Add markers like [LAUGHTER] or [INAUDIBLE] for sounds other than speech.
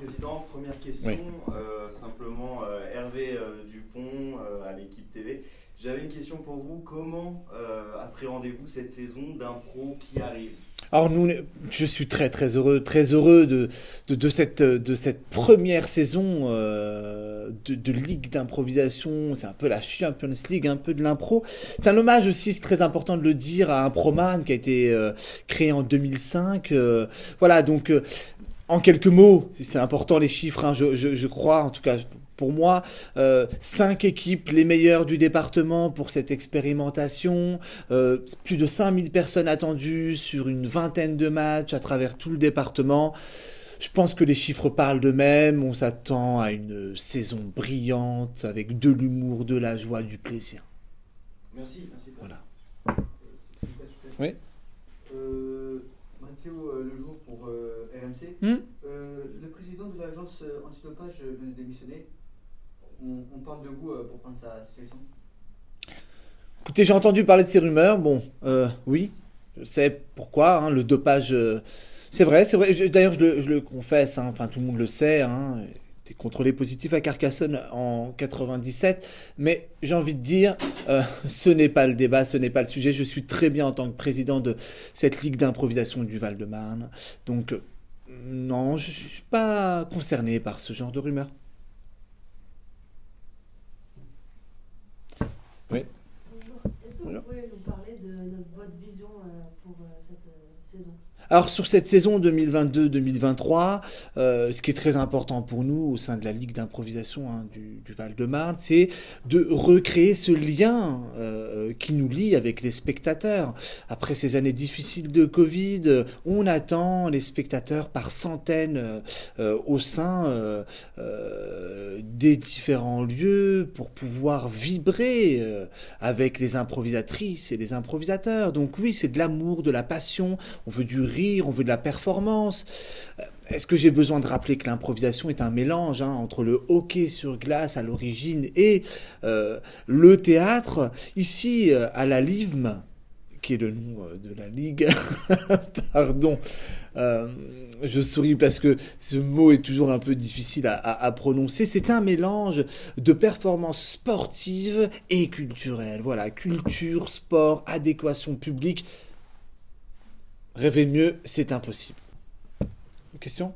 Président. Première question, euh, simplement euh, Hervé euh, Dupont à l'équipe TV. J'avais une question pour vous. Comment appréhendez-vous cette saison d'impro qui arrive? Alors nous, je suis très très heureux, très heureux de, de, cette, de cette première saison de, de, ligue d'improvisation. C'est un peu la Champions League, un peu de l'impro. C'est un hommage aussi, c'est très important de le dire, à un proman qui a été créé en 2005. voilà, donc en quelques mots, c'est important les chiffres, hein, je, crois, en tout cas pour moi, euh, cinq équipes, les meilleures du département pour cette expérimentation, euh, plus de 5000 personnes attendues sur une vingtaine de matchs à travers tout le département. Je pense que les chiffres parlent d'eux-mêmes, on s'attend à une saison brillante avec de l'humour, de la joie, du plaisir. Merci, merci. Voilà. oui. Euh, Mathieu, le jour pour Hmm le président de l'agence antidopage vient de démissionner. On, parle de vous pour prendre sa succession Écoutez, j'ai entendu parler de ces rumeurs. Bon, oui, je sais pourquoi. Hein, le dopage, c'est vrai, c'est vrai. D'ailleurs, je, le confesse. Hein, enfin, tout le monde le sait. Hein, contrôlé positif à Carcassonne en 97. Mais j'ai envie de dire, ce n'est pas le débat, ce n'est pas le sujet. Je suis très bien en tant que président de cette ligue d'improvisation du Val-de-Marne. Donc, non, je suis pas concerné par ce genre de rumeurs. Oui. Que vous pouvez nous parler de votre vision euh, pour euh, cette euh, saison? Alors sur cette saison 2022-2023, euh, ce qui est très important pour nous au sein de la Ligue d'improvisation hein, du, Val-de-Marne, c'est de recréer ce lien euh, qui nous lie avec les spectateurs. Après ces années difficiles de Covid, on attend les spectateurs par centaines euh, au sein des différents lieux pour pouvoir vibrer avec les improvisatrices et les improvisateurs. Donc oui, c'est de l'amour, de la passion, on veut du rire on veut de la performance. Euh, est-ce que j'ai besoin de rappeler que l'improvisation est un mélange hein, entre le hockey sur glace à l'origine et euh, le théâtre? Ici, euh, à la LIVM, qui est le nom de la ligue, [LAUGHS] pardon, je souris parce que ce mot est toujours un peu difficile à, prononcer. C'est un mélange de performances sportives et culturelles. Voilà, culture, sport, adéquation publique. Rêver mieux, c'est impossible. Question?